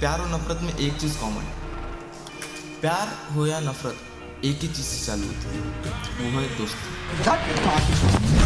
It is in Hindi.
प्यार और नफरत में एक चीज़ कॉमन है। प्यार हो या नफरत, एक ही चीज़ से चालू होती है, वो है दोस्ती।